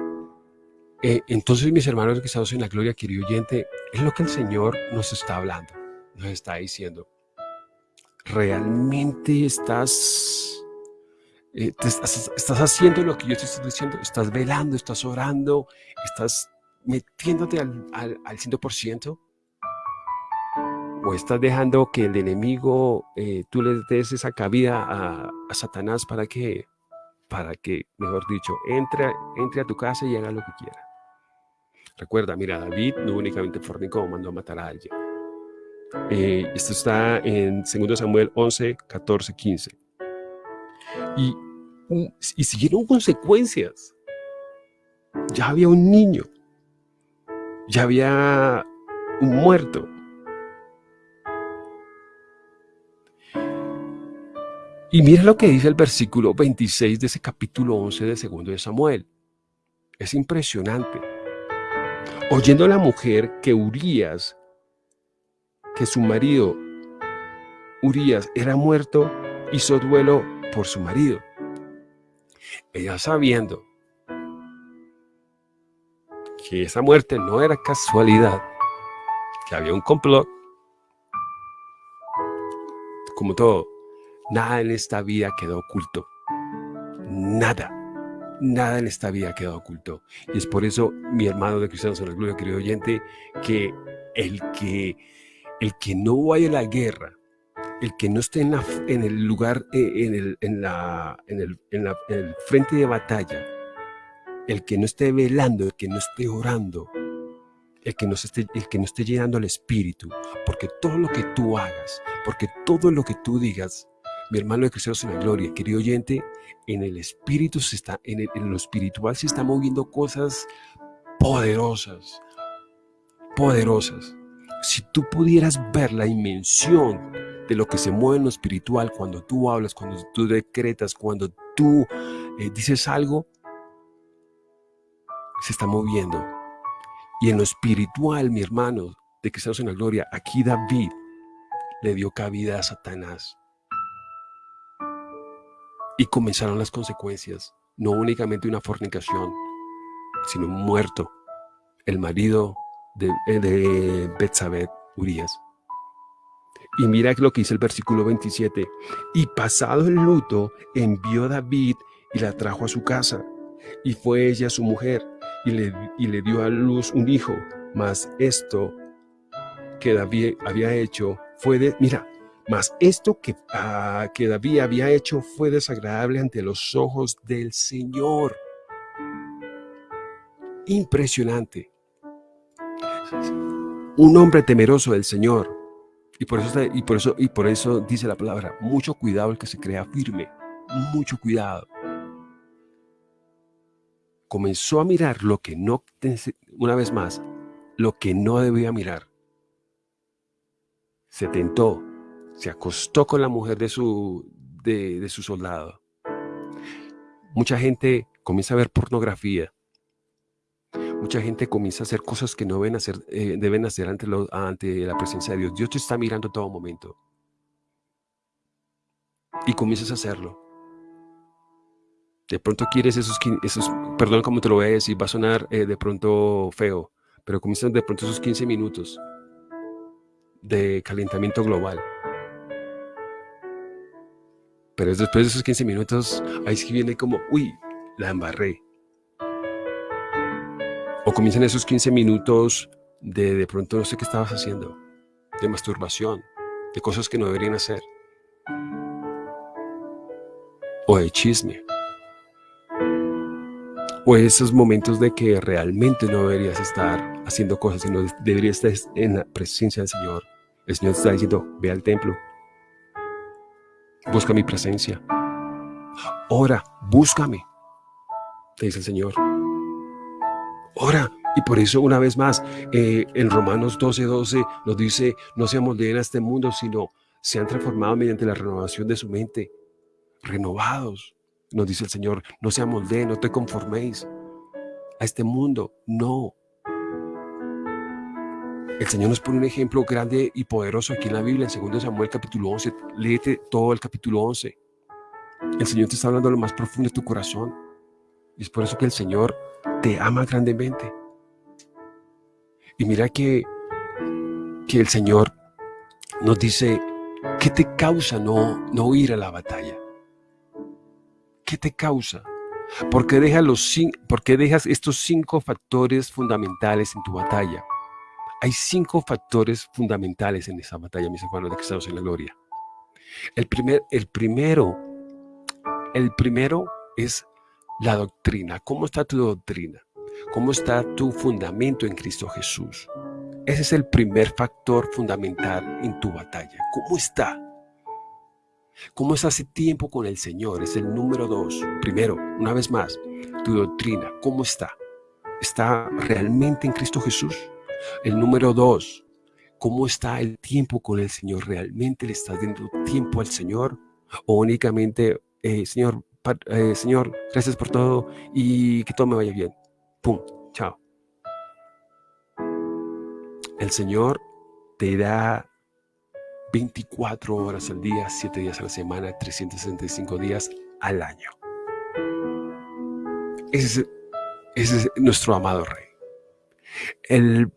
Eh, entonces, mis hermanos que estamos en la gloria, querido oyente, es lo que el Señor nos está hablando, nos está diciendo. Realmente estás, estás, haciendo lo que yo te estoy diciendo, estás velando, estás orando, estás metiéndote al, al, al 100%, o estás dejando que el enemigo, eh, tú le des esa cabida a, Satanás para que, para que, mejor dicho, entre, entre a tu casa y haga lo que quiera. Recuerda, mira, David no únicamente fornicó, mandó a matar a alguien. Eh, esto está en 2 Samuel 11, 14, 15. Y, y siguieron consecuencias. Ya había un niño. Ya había un muerto. Y mira lo que dice el versículo 26 de ese capítulo 11 de segundo de Samuel. Es impresionante. Oyendo a la mujer que Urias que su marido, Urias, era muerto, hizo duelo por su marido. Ella sabiendo que esa muerte no era casualidad, que había un complot, como todo, nada en esta vida quedó oculto. Nada, nada en esta vida quedó oculto. Y es por eso, mi hermano de Cristianos en la Gloria, querido oyente, que el que el que no vaya a la guerra el que no esté en, en el lugar, eh, en el, en, la, en, el, en, el frente de batalla, el que no esté velando, el que no esté orando, el que no esté, el que no esté llenando el espíritu, porque todo lo que tú hagas, porque todo lo que tú digas, mi hermano de Cristianos en la Gloria, querido oyente, en el espíritu se está, en, en lo espiritual se están moviendo cosas poderosas, poderosas. Si tú pudieras ver la dimensión de lo que se mueve en lo espiritual cuando tú hablas, cuando tú decretas, cuando tú eh, dices algo, se está moviendo. Y en lo espiritual, mi hermano, de estamos en la gloria, aquí David le dio cabida a Satanás. Y comenzaron las consecuencias, no únicamente una fornicación, sino un muerto, el marido de, eh, de Urias. Y mira lo que dice el versículo 27. Y pasado el luto, envió David y la trajo a su casa. Y fue ella su mujer, y le, y le dio a luz un hijo. Mas esto que David había hecho fue de... Mira, mas esto que, ah, que David había hecho fue desagradable ante los ojos del Señor. Impresionante. Un hombre temeroso del Señor y por, eso, y, por eso, y por eso dice la palabra, mucho cuidado el que se crea firme, mucho cuidado. Comenzó a mirar lo que no, una vez más, lo que no debía mirar. Se tentó, se acostó con la mujer de su, de, de su soldado. Mucha gente comienza a ver pornografía, mucha gente comienza a hacer cosas que no deben hacer, eh, deben hacer ante, la presencia de Dios. Dios te está mirando todo momento. Y comienzas a hacerlo. De pronto quieres esos, esos perdón como te lo voy a decir, va a sonar eh, de pronto feo, pero comienzan de pronto esos 15 minutos de calentamiento global. Pero después de esos 15 minutos, ahí sí viene como, uy, la embarré. O comienzan esos 15 minutos de de pronto no sé qué estabas haciendo, de masturbación, de cosas que no deberían hacer. O de chisme. O esos momentos de que realmente no deberías estar haciendo cosas, sino deberías estar en la presencia del Señor. El Señor te está diciendo, ve al templo. Busca mi presencia. Ora, búscame. Te dice el Señor. Ora. Y por eso, una vez más, eh, en Romanos 12, 12 nos dice, no se amoldeen a este mundo, sino sean transformados mediante la renovación de su mente. Renovados, nos dice el Señor, no se amoldeen, no te conforméis a este mundo, no. El Señor nos pone un ejemplo grande y poderoso aquí en la Biblia, en 2 Samuel capítulo 11. Léete todo el capítulo 11. El Señor te está hablando a lo más profundo de tu corazón. Y es por eso que el Señor te ama grandemente. Y mira que, que el Señor nos dice, ¿qué te causa no, no ir a la batalla? ¿Qué te causa? ¿Por qué, dejas los, ¿Por qué dejas estos cinco factores fundamentales en tu batalla? Hay cinco factores fundamentales en esa batalla, mis hermanos de estamos en la gloria. El, primer, el primero, el primero es la doctrina. ¿Cómo está tu doctrina? ¿Cómo está tu fundamento en Cristo Jesús? Ese es el primer factor fundamental en tu batalla. ¿Cómo está? ¿Cómo es hace tiempo con el Señor? Es el número dos. Primero, una vez más, tu doctrina, ¿cómo está? ¿Está realmente en Cristo Jesús? El número dos, ¿cómo está el tiempo con el Señor? ¿Realmente le estás dando tiempo al Señor? ¿O únicamente, eh, Señor, eh, Señor, gracias por todo y que todo me vaya bien? ¡Pum! Chao. El Señor te da 24 horas al día, 7 días a la semana, 365 días al año. Ese es, nuestro amado Rey. El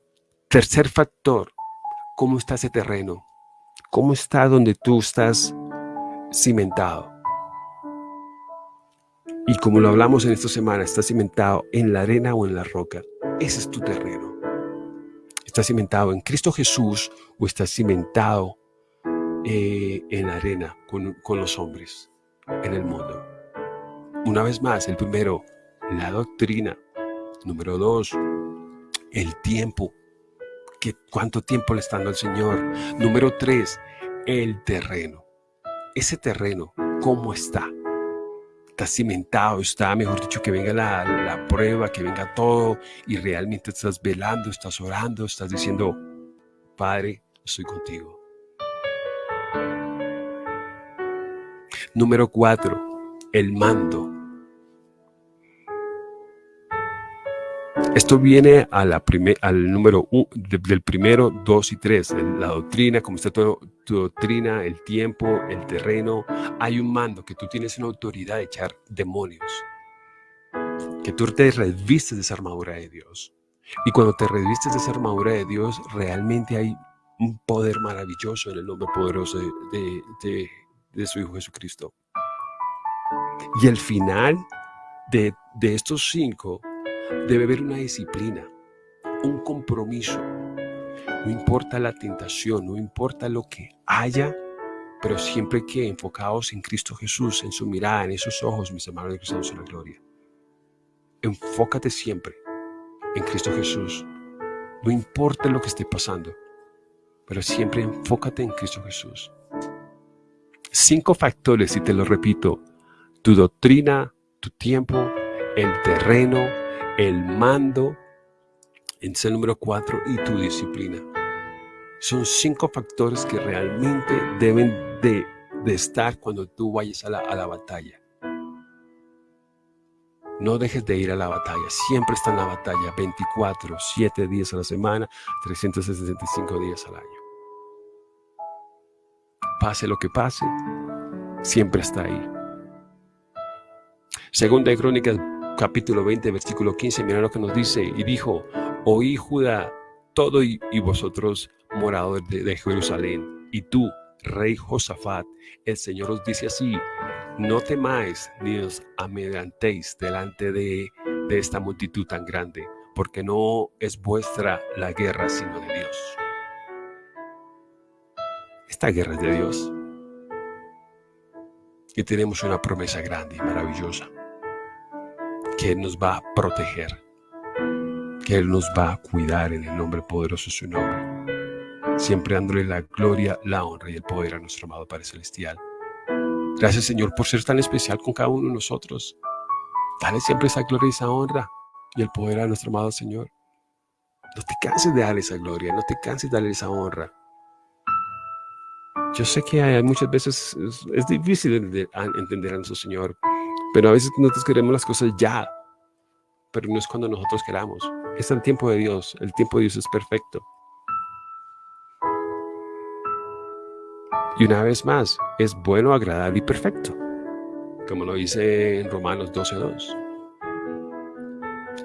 tercer factor, ¿cómo está ese terreno? ¿Cómo está donde tú estás cimentado? Y como lo hablamos en esta semana, está cimentado en la arena o en la roca. Ese es tu terreno. ¿Estás cimentado en Cristo Jesús o estás cimentado eh, en arena con, con los hombres en el mundo. Una vez más, el primero, la doctrina. Número dos, el tiempo. ¿Qué, ¿Cuánto tiempo le está dando al Señor? Número tres, el terreno. Ese terreno, ¿cómo está? Está cimentado, está, mejor dicho, que venga la, la prueba, que venga todo y realmente estás velando, estás orando, estás diciendo, Padre, estoy contigo. Número cuatro, el mando. Esto viene al número uno, del primero, dos y tres. La doctrina, como está todo, tu doctrina, el tiempo, el terreno. Hay un mando que tú tienes una autoridad de echar demonios. Que tú te revistes de esa armadura de Dios. Y cuando te revistes de esa armadura de Dios, realmente hay un poder maravilloso en el nombre poderoso de, de, de su Hijo Jesucristo. Y el final de, de estos cinco debe haber una disciplina, un compromiso. No importa la tentación, no importa lo que haya, pero siempre que enfocados en Cristo Jesús, en su mirada, en esos ojos, mis hermanos de Cristo en la gloria. Enfócate siempre en Cristo Jesús. No importa lo que esté pasando, pero siempre enfócate en Cristo Jesús. Cinco factores, y te lo repito, tu doctrina, tu tiempo, el terreno, el mando, en el número cuatro, y tu disciplina. Son cinco factores que realmente deben de, estar cuando tú vayas a la, a la batalla. No dejes de ir a la batalla, siempre está en la batalla, 24, 7 días a la semana, 365 días al año. Pase lo que pase, siempre está ahí. Segunda de Crónicas, capítulo 20, versículo 15, mira lo que nos dice. Y dijo, oí Judá, todo y, vosotros moradores de, Jerusalén, y tú, rey Josafat, el Señor os dice así, no temáis ni os amedrantéis delante de, de esta multitud tan grande, porque no es vuestra la guerra, sino de Dios. Esta guerra es de Dios. Y tenemos una promesa grande y maravillosa que Él nos va a proteger, que Él nos va a cuidar en el nombre poderoso de su nombre, siempre dándole la gloria, la honra y el poder a nuestro amado Padre Celestial. Gracias Señor por ser tan especial con cada uno de nosotros. Dale siempre esa gloria y esa honra y el poder a nuestro amado Señor. No te canses de darle esa gloria, no te canses de darle esa honra. Yo sé que hay, muchas veces es, difícil entender a nuestro Señor, pero a veces nosotros queremos las cosas ya, pero no es cuando nosotros queramos. Es el tiempo de Dios. El tiempo de Dios es perfecto. Y una vez más, es bueno, agradable y perfecto. Como lo dice en Romanos 12.2.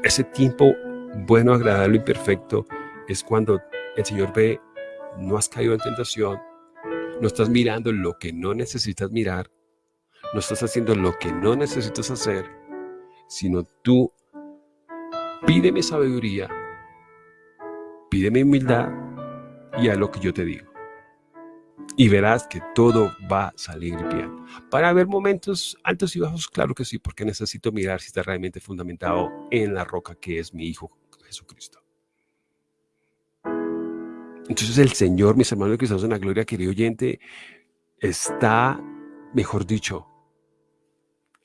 Ese tiempo bueno, agradable y perfecto es cuando el Señor ve, no has caído en tentación, no estás mirando lo que no necesitas mirar, no estás haciendo lo que no necesitas hacer, sino tú pídeme sabiduría, pídeme humildad y a lo que yo te digo. Y verás que todo va a salir bien. Para haber momentos altos y bajos, claro que sí, porque necesito mirar si está realmente fundamentado en la roca que es mi Hijo Jesucristo. Entonces el Señor, mis hermanos que estamos en la gloria, querido oyente, está, mejor dicho,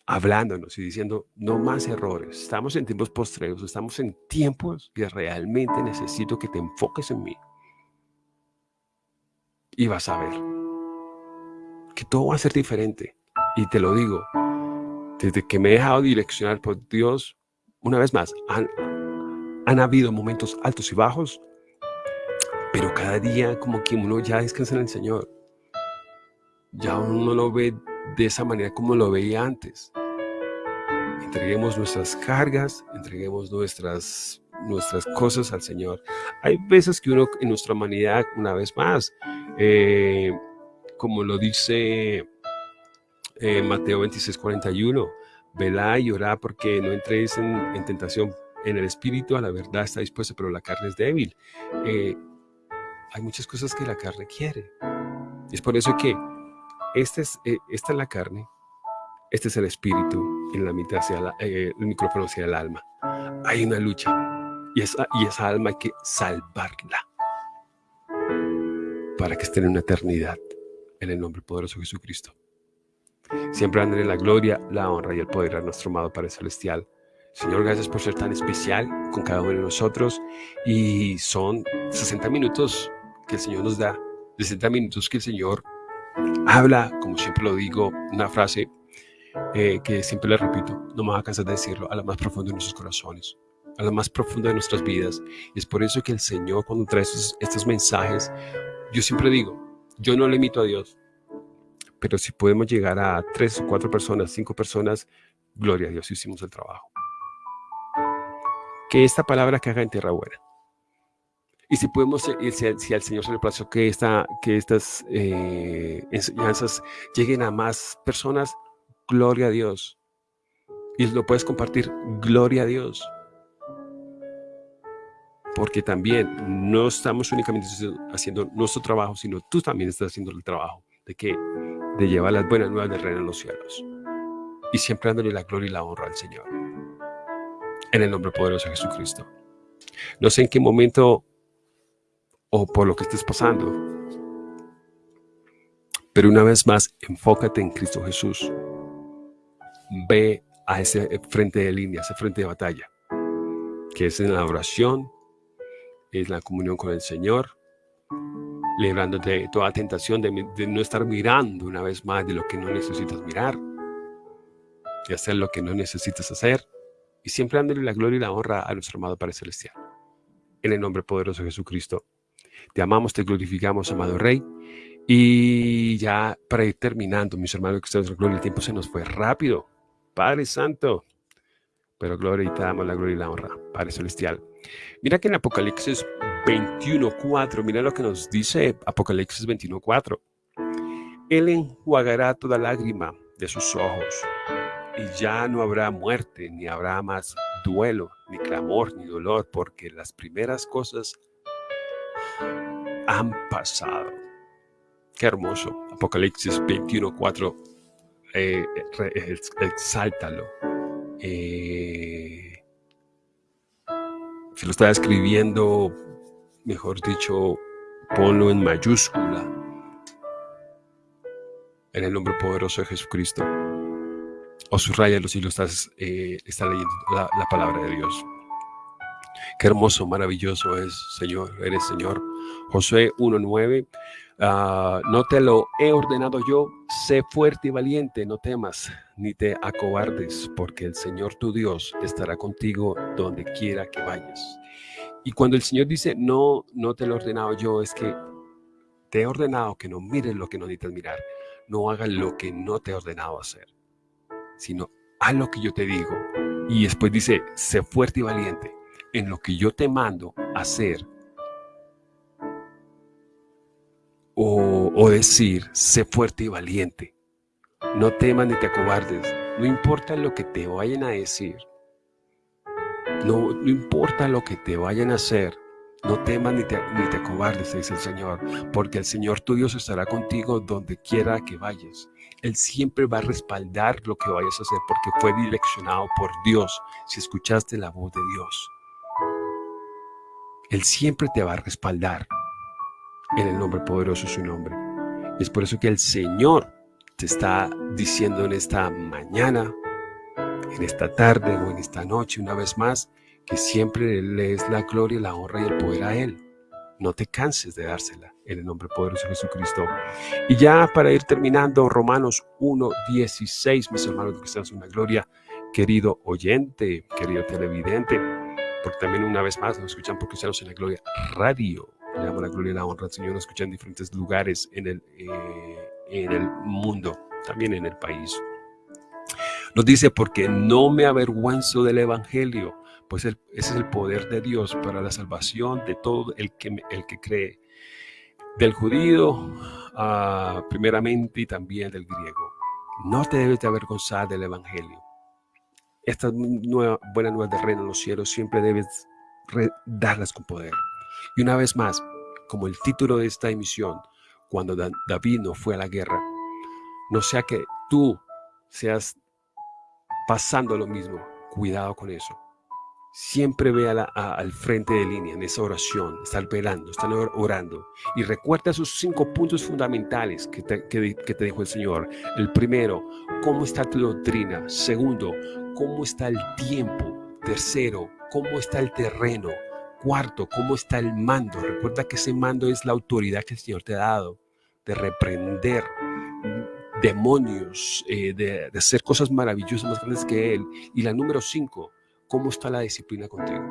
hablándonos y diciendo, no más errores. Estamos en tiempos postreros, estamos en tiempos que realmente necesito que te enfoques en mí. Y vas a ver que todo va a ser diferente. Y te lo digo, desde que me he dejado direccionar por Dios, una vez más, han, han habido momentos altos y bajos, pero cada día como que uno ya descansa en el Señor. Ya uno no lo ve de esa manera como lo veía antes. Entreguemos nuestras cargas, entreguemos nuestras, nuestras cosas al Señor. Hay veces que uno en nuestra humanidad, una vez más, eh, como lo dice eh, Mateo 26, 41, velá y orá porque no entréis en, tentación. En el espíritu a la verdad está dispuesta, pero la carne es débil. Eh, hay muchas cosas que la carne quiere. Es por eso que este es, eh, esta es la carne, este es el espíritu y la mitad hacia eh, el micrófono hacia el alma. Hay una lucha y esa, y esa alma hay que salvarla para que esté en una eternidad en el nombre poderoso de Jesucristo. Siempre en la gloria, la honra y el poder a nuestro amado Padre Celestial. Señor, gracias por ser tan especial con cada uno de nosotros. Y son 60 minutos que el Señor nos da, 60 minutos que el Señor habla, como siempre lo digo, una frase eh, que siempre le repito, no me a cansar de decirlo, a lo más profundo de nuestros corazones, a lo más profundo de nuestras vidas. Y es por eso que el Señor cuando trae estos, estos mensajes, yo siempre digo, yo no le imito a Dios, pero si podemos llegar a tres o cuatro personas, cinco personas, gloria a Dios, hicimos el trabajo. Que esta palabra que haga en tierra buena. Y si podemos, eh, si, al Señor se le plazo que, esta, que estas eh, enseñanzas lleguen a más personas, gloria a Dios. Y lo puedes compartir, gloria a Dios. Porque también no estamos únicamente haciendo nuestro trabajo, sino tú también estás haciendo el trabajo de que de llevar las buenas nuevas del reino en los cielos. Y siempre dándole la gloria y la honra al Señor. En el nombre poderoso de Jesucristo. No sé en qué momento o por lo que estés pasando. Pero una vez más, enfócate en Cristo Jesús. Ve a ese frente de línea, ese frente de batalla, que es en la oración, es la comunión con el Señor, librándote de toda tentación de, no estar mirando una vez más de lo que no necesitas mirar, de hacer lo que no necesitas hacer, y siempre dándole la gloria y la honra a nuestro amado Padre Celestial. En el nombre poderoso de Jesucristo, te amamos, te glorificamos, amado Rey, y ya para ir terminando, mis hermanos, que ustedes gloria, el tiempo se nos fue rápido. Padre Santo, pero gloria y te damos la gloria y la honra, Padre Celestial. Mira que en Apocalipsis 21.4, mira lo que nos dice Apocalipsis 21.4. Él enjuagará toda lágrima de sus ojos y ya no habrá muerte, ni habrá más duelo, ni clamor, ni dolor, porque las primeras cosas han pasado. Qué hermoso. Apocalipsis 21.4, eh, exáltalo. Eh, si lo está escribiendo mejor dicho, ponlo en mayúscula en el nombre poderoso de Jesucristo. O subrayalo si lo estás, eh, leyendo la, palabra de Dios. Qué hermoso, maravilloso es, Señor, eres Señor. Josué 1.9, ah, no te lo he ordenado yo, sé fuerte y valiente, no temas, ni te acobardes, porque el Señor tu Dios estará contigo donde quiera que vayas. Y cuando el Señor dice, no, no te lo he ordenado yo, es que te he ordenado que no mires lo que no necesitas mirar, no hagas lo que no te he ordenado hacer, sino haz lo que yo te digo. Y después dice, sé fuerte y valiente en lo que yo te mando hacer. O, decir, sé fuerte y valiente. No temas ni te acobardes. No importa lo que te vayan a decir. No, importa lo que te vayan a hacer, no temas ni te, ni te acobardes, dice el Señor, porque el Señor tu Dios estará contigo donde quiera que vayas. Él siempre va a respaldar lo que vayas a hacer porque fue direccionado por Dios si escuchaste la voz de Dios. Él siempre te va a respaldar en el nombre poderoso de su nombre. Es por eso que el Señor te está diciendo en esta mañana, en esta tarde o en esta noche una vez más, que siempre le es la gloria, la honra y el poder a Él. No te canses de dársela en el nombre poderoso de Jesucristo. Y ya para ir terminando, Romanos 1, 16, mis hermanos que en una gloria, querido oyente, querido televidente, porque también una vez más nos escuchan por Cristianos en la Gloria Radio. Le damos la gloria y la honra al Señor, nos escuchan en diferentes lugares en el, eh, en el mundo, también en el país. Nos dice, porque no me avergüenzo del Evangelio, pues ese es el poder de Dios para la salvación de todo el que, el que cree, del judío ah, primeramente y también del griego. No te debes de avergonzar del Evangelio. Estas nueva, buenas nuevas del reino en los cielos siempre debes darlas con poder. Y una vez más, como el título de esta emisión, cuando David no fue a la guerra. No sea que tú seas pasando lo mismo. Cuidado con eso. Siempre ve al frente de línea en esa oración, estar velando, estar orando. Y recuerda esos cinco puntos fundamentales que te, que te dijo el Señor. El primero, cómo está tu doctrina. Segundo, cómo está el tiempo. Tercero, cómo está el terreno. Cuarto, cómo está el mando. Recuerda que ese mando es la autoridad que el Señor te ha dado de reprender demonios, eh, de, hacer cosas maravillosas más grandes que Él. Y la número cinco, ¿cómo está la disciplina contigo?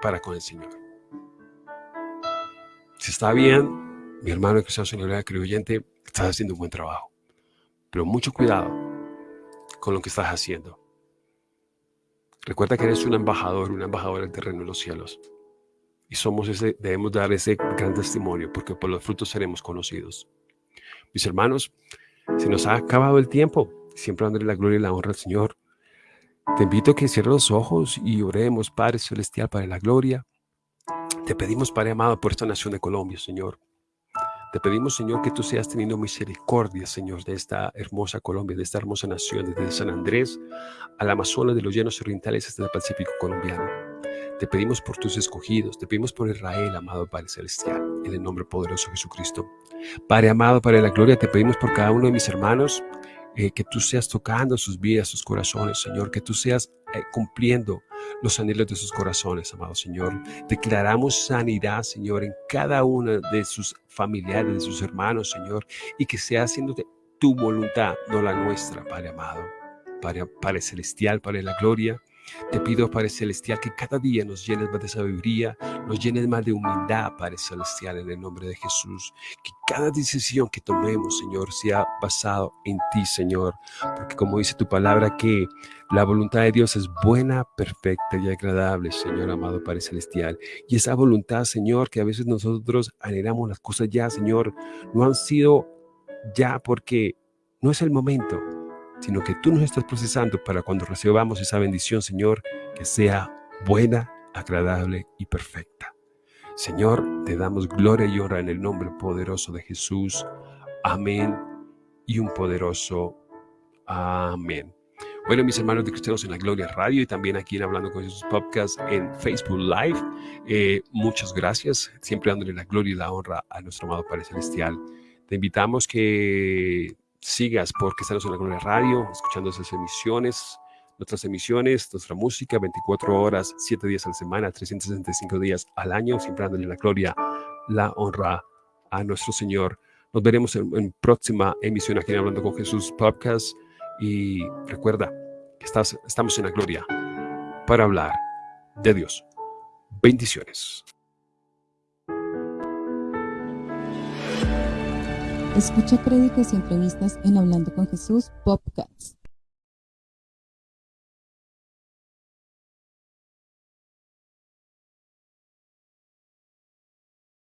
Para con el Señor. Si está bien, mi hermano que sea señor creyente, estás haciendo un buen trabajo. Pero mucho cuidado con lo que estás haciendo. Recuerda que eres un embajador, un embajador del terreno de los cielos. Y somos ese, debemos dar ese gran testimonio, porque por los frutos seremos conocidos. Mis hermanos, se nos ha acabado el tiempo, siempre dándole la gloria y la honra al Señor. Te invito a que cierres los ojos y oremos, Padre Celestial, para la gloria. Te pedimos, Padre amado, por esta nación de Colombia, Señor. Te pedimos, Señor, que tú seas teniendo misericordia, Señor, de esta hermosa Colombia, de esta hermosa nación, desde San Andrés al Amazonas, de los llanos orientales hasta el Pacífico colombiano. Te pedimos por tus escogidos, te pedimos por Israel, amado Padre Celestial, en el nombre poderoso de Jesucristo. Padre amado, Padre de la Gloria, te pedimos por cada uno de mis hermanos, eh, que tú seas tocando sus vidas, sus corazones, Señor, que tú seas eh, cumpliendo los anhelos de sus corazones, amado Señor. Declaramos sanidad, Señor, en cada uno de sus familiares, de sus hermanos, Señor, y que sea haciendo tu voluntad, no la nuestra, Padre amado. Padre, Padre Celestial, Padre de la Gloria, te pido, Padre Celestial, que cada día nos llenes más de sabiduría, nos llenes más de humildad, Padre Celestial, en el nombre de Jesús. Que cada decisión que tomemos, Señor, sea basado en ti, Señor. Porque como dice tu palabra, que la voluntad de Dios es buena, perfecta y agradable, Señor amado Padre Celestial. Y esa voluntad, Señor, que a veces nosotros anhelamos las cosas ya, Señor, no han sido ya porque no es el momento sino que tú nos estás procesando para cuando recibamos esa bendición, Señor, que sea buena, agradable y perfecta. Señor, te damos gloria y honra en el nombre poderoso de Jesús. Amén y un poderoso amén. Bueno, mis hermanos de Cristianos en la Gloria Radio y también aquí en Hablando con Jesús Podcast en Facebook Live. Eh, muchas gracias, siempre dándole la gloria y la honra a nuestro amado Padre Celestial. Te invitamos que sigas porque estamos en la Gloria Radio, escuchando esas emisiones, nuestras emisiones, nuestra música, 24 horas, 7 días a la semana, 365 días al año, siempre dándole la gloria, la honra a nuestro Señor. Nos veremos en, próxima emisión aquí en Hablando con Jesús Podcast y recuerda que estás, estamos en la gloria para hablar de Dios. Bendiciones. Escucha créditos y entrevistas en Hablando con Jesús Podcast.